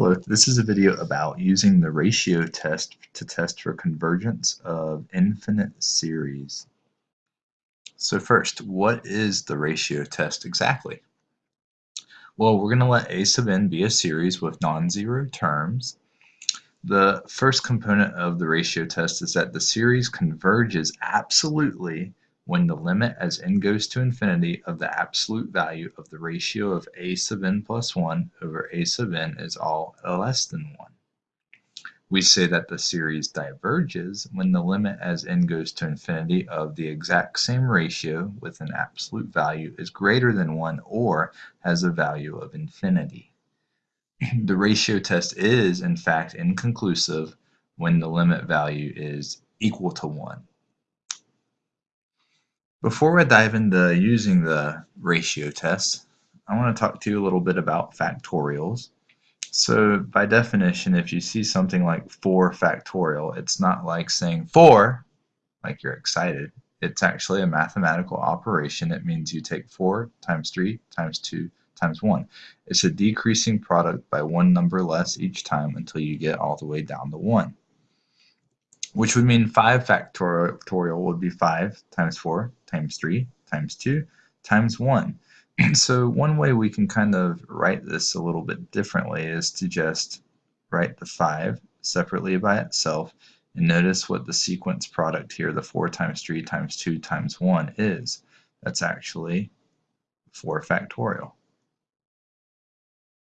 Hello, this is a video about using the ratio test to test for convergence of infinite series. So first, what is the ratio test exactly? Well, we're going to let a sub n be a series with non-zero terms. The first component of the ratio test is that the series converges absolutely when the limit as n goes to infinity of the absolute value of the ratio of a sub n plus 1 over a sub n is all less than 1. We say that the series diverges when the limit as n goes to infinity of the exact same ratio with an absolute value is greater than 1 or has a value of infinity. the ratio test is, in fact, inconclusive when the limit value is equal to 1. Before I dive into using the ratio test, I want to talk to you a little bit about factorials. So by definition, if you see something like 4 factorial, it's not like saying 4, like you're excited. It's actually a mathematical operation. It means you take 4 times 3 times 2 times 1. It's a decreasing product by one number less each time until you get all the way down to 1 which would mean 5 factorial would be 5 times 4 times 3 times 2 times 1. so one way we can kind of write this a little bit differently is to just write the 5 separately by itself and notice what the sequence product here, the 4 times 3 times 2 times 1 is. That's actually 4 factorial.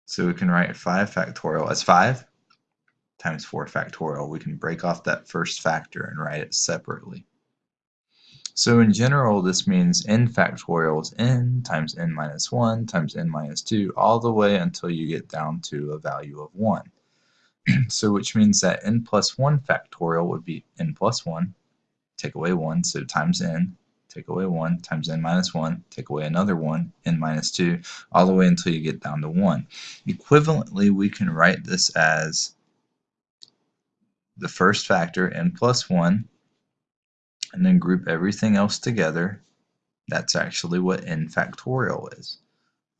So we can write 5 factorial as 5 times 4 factorial. We can break off that first factor and write it separately. So in general, this means n factorial is n times n minus 1 times n minus 2 all the way until you get down to a value of 1. so which means that n plus 1 factorial would be n plus 1, take away 1, so times n, take away 1, times n minus 1, take away another 1, n minus 2, all the way until you get down to 1. Equivalently, we can write this as the first factor, n plus 1, and then group everything else together. That's actually what n factorial is.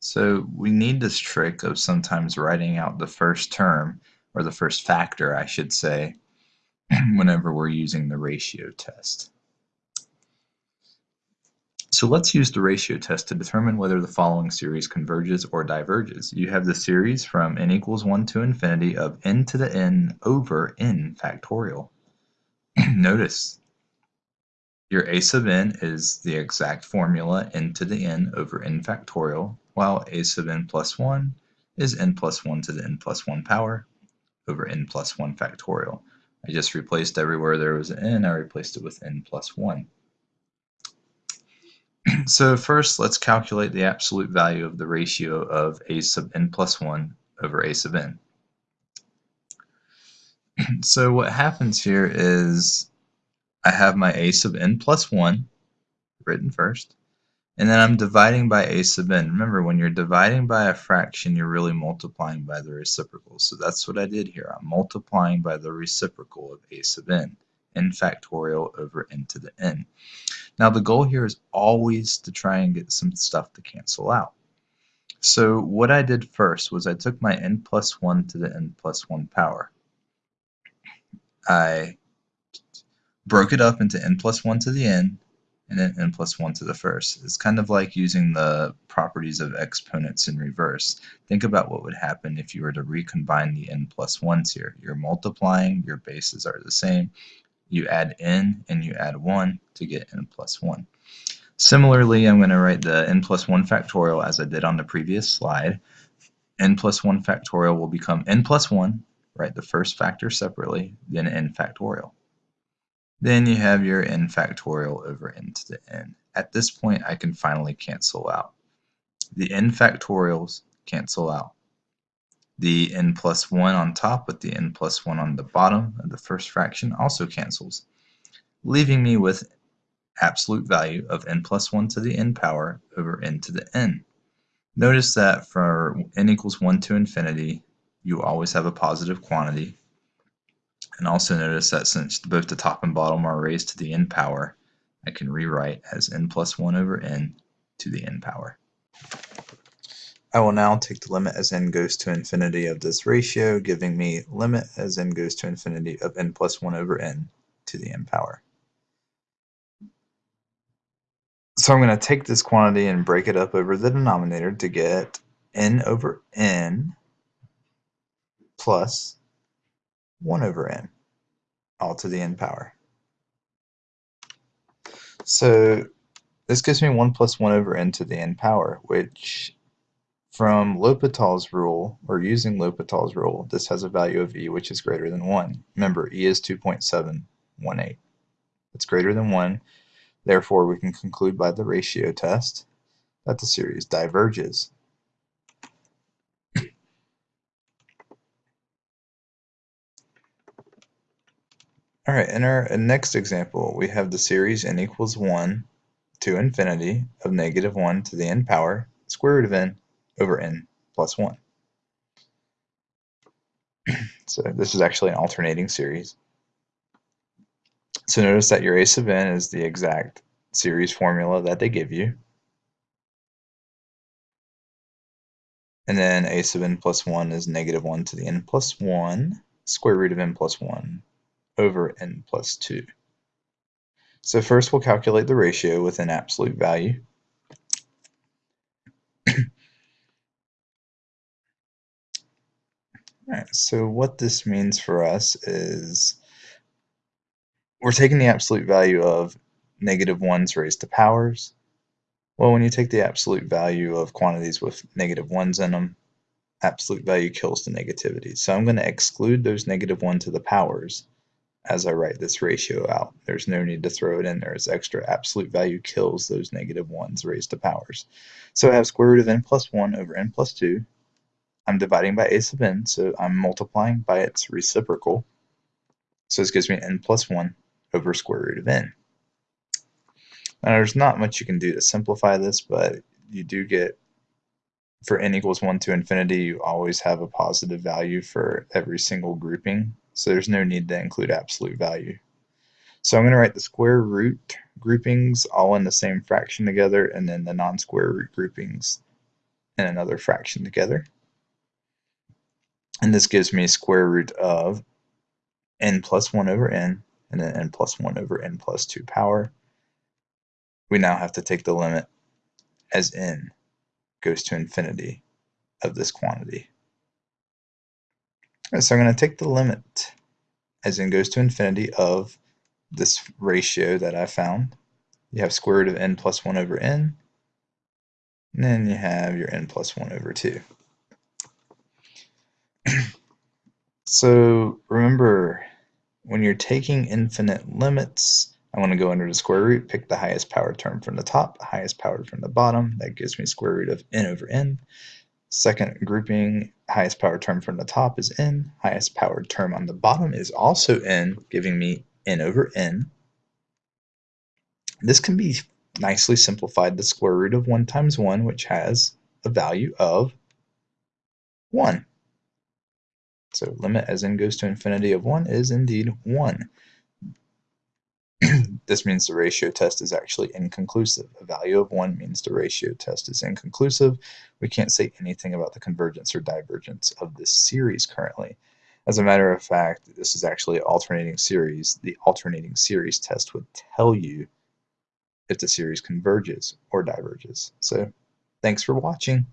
So we need this trick of sometimes writing out the first term, or the first factor, I should say, whenever we're using the ratio test. So let's use the ratio test to determine whether the following series converges or diverges. You have the series from n equals 1 to infinity of n to the n over n factorial. Notice your a sub n is the exact formula n to the n over n factorial, while a sub n plus 1 is n plus 1 to the n plus 1 power over n plus 1 factorial. I just replaced everywhere there was an n, I replaced it with n plus 1. so first, let's calculate the absolute value of the ratio of a sub n plus 1 over a sub n. so what happens here is I have my a sub n plus 1 written first, and then I'm dividing by a sub n. Remember, when you're dividing by a fraction, you're really multiplying by the reciprocal. So that's what I did here. I'm multiplying by the reciprocal of a sub n, n factorial over n to the n. Now the goal here is always to try and get some stuff to cancel out. So what I did first was I took my n plus 1 to the n plus 1 power. I broke it up into n plus 1 to the n and then n plus 1 to the first. It's kind of like using the properties of exponents in reverse. Think about what would happen if you were to recombine the n plus 1s here. You're multiplying, your bases are the same, you add n and you add 1 to get n plus 1. Similarly, I'm going to write the n plus 1 factorial as I did on the previous slide. n plus 1 factorial will become n plus 1, write the first factor separately, then n factorial. Then you have your n factorial over n to the n. At this point, I can finally cancel out. The n factorials cancel out the n plus 1 on top with the n plus 1 on the bottom of the first fraction also cancels, leaving me with absolute value of n plus 1 to the n power over n to the n. Notice that for n equals 1 to infinity, you always have a positive quantity. And also notice that since both the top and bottom are raised to the n power, I can rewrite as n plus 1 over n to the n power. I will now take the limit as n goes to infinity of this ratio, giving me limit as n goes to infinity of n plus 1 over n to the n power. So I'm going to take this quantity and break it up over the denominator to get n over n plus 1 over n, all to the n power. So this gives me 1 plus 1 over n to the n power, which from L'Hopital's rule, or using L'Hopital's rule, this has a value of e which is greater than 1. Remember, e is 2.718. It's greater than 1. Therefore, we can conclude by the ratio test that the series diverges. All right, in our next example, we have the series n equals 1 to infinity of negative 1 to the n power square root of n over n plus 1. so this is actually an alternating series. So notice that your a sub n is the exact series formula that they give you. And then a sub n plus 1 is negative 1 to the n plus 1 square root of n plus 1 over n plus 2. So first we'll calculate the ratio with an absolute value. Alright, so what this means for us is we're taking the absolute value of negative 1's raised to powers. Well, when you take the absolute value of quantities with negative 1's in them, absolute value kills the negativity. So I'm going to exclude those negative 1 to the powers as I write this ratio out. There's no need to throw it in there as extra. Absolute value kills those negative 1's raised to powers. So I have square root of n plus 1 over n plus 2. I'm dividing by a sub n, so I'm multiplying by its reciprocal. So this gives me n plus 1 over square root of n. Now there's not much you can do to simplify this, but you do get for n equals 1 to infinity, you always have a positive value for every single grouping so there's no need to include absolute value. So I'm going to write the square root groupings all in the same fraction together and then the non-square root groupings in another fraction together. And this gives me square root of n plus 1 over n and then n plus 1 over n plus 2 power. We now have to take the limit as n goes to infinity of this quantity. So I'm going to take the limit as n goes to infinity of this ratio that I found. You have square root of n plus 1 over n, and then you have your n plus 1 over 2. So remember, when you're taking infinite limits, I want to go under the square root, pick the highest power term from the top, highest power from the bottom. That gives me square root of n over n. Second grouping, highest power term from the top is n. Highest powered term on the bottom is also n, giving me n over n. This can be nicely simplified the square root of 1 times 1, which has a value of 1. So limit as n goes to infinity of 1 is indeed 1. this means the ratio test is actually inconclusive. A value of 1 means the ratio test is inconclusive. We can't say anything about the convergence or divergence of this series currently. As a matter of fact, this is actually an alternating series. The alternating series test would tell you if the series converges or diverges. So thanks for watching.